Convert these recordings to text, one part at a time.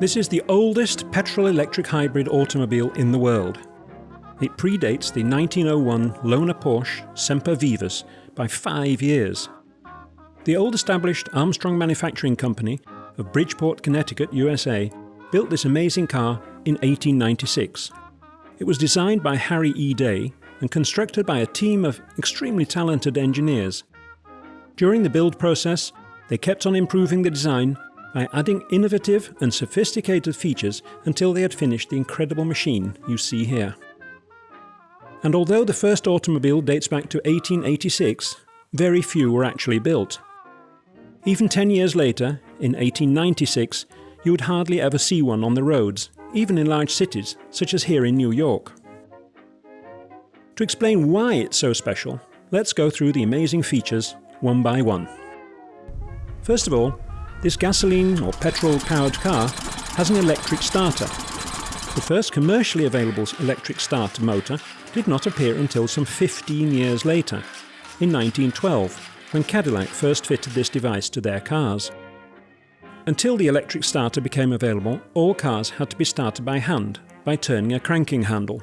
This is the oldest petrol-electric hybrid automobile in the world. It predates the 1901 Lohner-Porsche Semper Vivus by five years. The old established Armstrong Manufacturing Company of Bridgeport, Connecticut, USA, built this amazing car in 1896. It was designed by Harry E. Day and constructed by a team of extremely talented engineers. During the build process, they kept on improving the design by adding innovative and sophisticated features until they had finished the incredible machine you see here. And although the first automobile dates back to 1886, very few were actually built. Even 10 years later, in 1896, you would hardly ever see one on the roads, even in large cities, such as here in New York. To explain why it's so special, let's go through the amazing features one by one. First of all, this gasoline or petrol powered car has an electric starter. The first commercially available electric starter motor did not appear until some 15 years later, in 1912, when Cadillac first fitted this device to their cars. Until the electric starter became available, all cars had to be started by hand, by turning a cranking handle.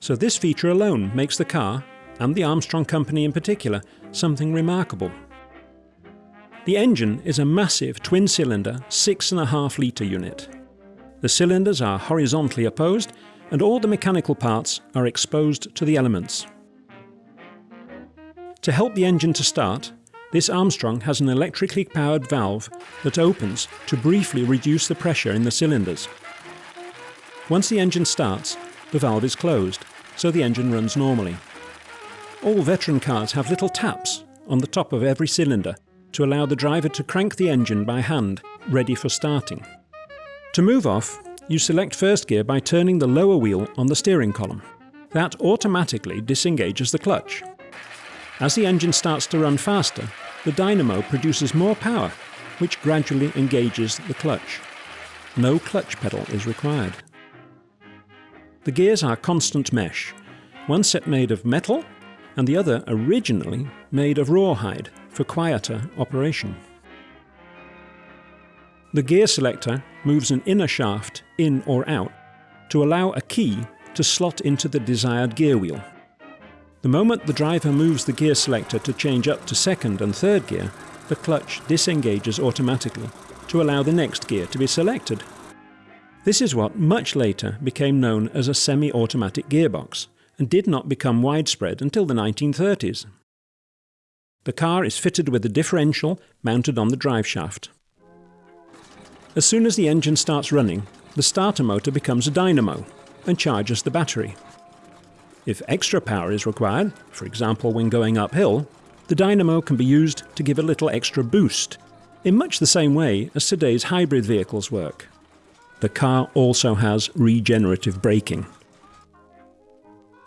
So this feature alone makes the car, and the Armstrong Company in particular, something remarkable. The engine is a massive twin-cylinder 6.5 litre unit. The cylinders are horizontally opposed and all the mechanical parts are exposed to the elements. To help the engine to start, this Armstrong has an electrically powered valve that opens to briefly reduce the pressure in the cylinders. Once the engine starts, the valve is closed, so the engine runs normally. All veteran cars have little taps on the top of every cylinder to allow the driver to crank the engine by hand, ready for starting. To move off, you select first gear by turning the lower wheel on the steering column. That automatically disengages the clutch. As the engine starts to run faster, the dynamo produces more power, which gradually engages the clutch. No clutch pedal is required. The gears are constant mesh, one set made of metal and the other originally made of rawhide for quieter operation. The gear selector moves an inner shaft in or out to allow a key to slot into the desired gear wheel. The moment the driver moves the gear selector to change up to second and third gear, the clutch disengages automatically to allow the next gear to be selected. This is what much later became known as a semi-automatic gearbox and did not become widespread until the 1930s. The car is fitted with a differential mounted on the drive shaft. As soon as the engine starts running, the starter motor becomes a dynamo and charges the battery. If extra power is required, for example when going uphill, the dynamo can be used to give a little extra boost, in much the same way as today's hybrid vehicles work. The car also has regenerative braking.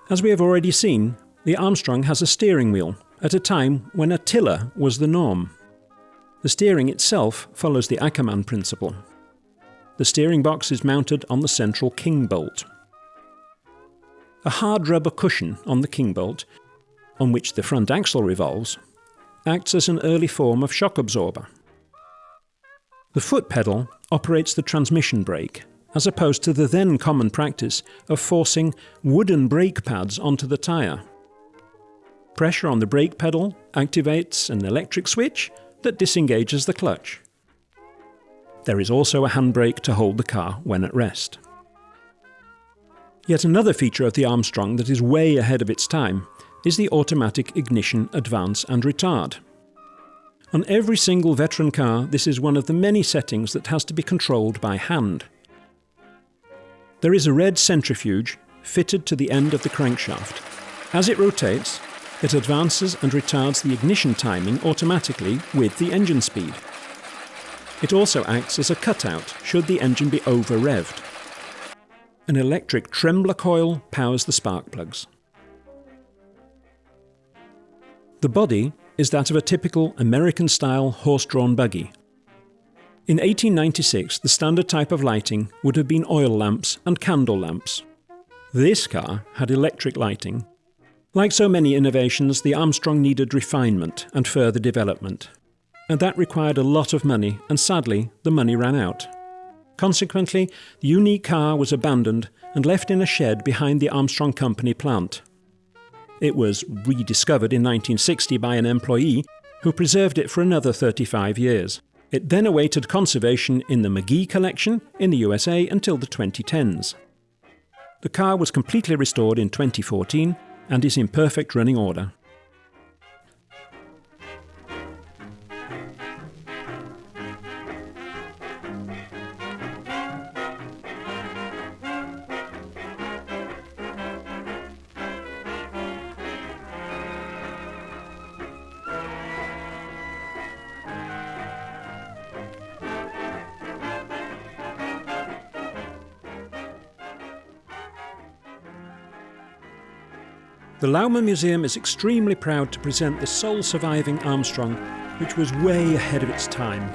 As we have already seen, the Armstrong has a steering wheel at a time when a tiller was the norm. The steering itself follows the Ackermann principle. The steering box is mounted on the central king bolt. A hard rubber cushion on the king bolt, on which the front axle revolves, acts as an early form of shock absorber. The foot pedal operates the transmission brake, as opposed to the then common practice of forcing wooden brake pads onto the tyre. Pressure on the brake pedal activates an electric switch that disengages the clutch. There is also a handbrake to hold the car when at rest. Yet another feature of the Armstrong that is way ahead of its time is the automatic ignition advance and retard. On every single veteran car, this is one of the many settings that has to be controlled by hand. There is a red centrifuge fitted to the end of the crankshaft. As it rotates, it advances and retards the ignition timing automatically with the engine speed. It also acts as a cutout should the engine be over-revved. An electric trembler coil powers the spark plugs. The body is that of a typical American-style horse-drawn buggy. In 1896, the standard type of lighting would have been oil lamps and candle lamps. This car had electric lighting like so many innovations, the Armstrong needed refinement and further development. and that required a lot of money, and sadly, the money ran out. Consequently, the unique car was abandoned and left in a shed behind the Armstrong Company plant. It was rediscovered in 1960 by an employee who preserved it for another 35 years. It then awaited conservation in the McGee collection in the USA until the 2010s. The car was completely restored in 2014 and is in perfect running order. The Louwman Museum is extremely proud to present the sole surviving Armstrong, which was way ahead of its time.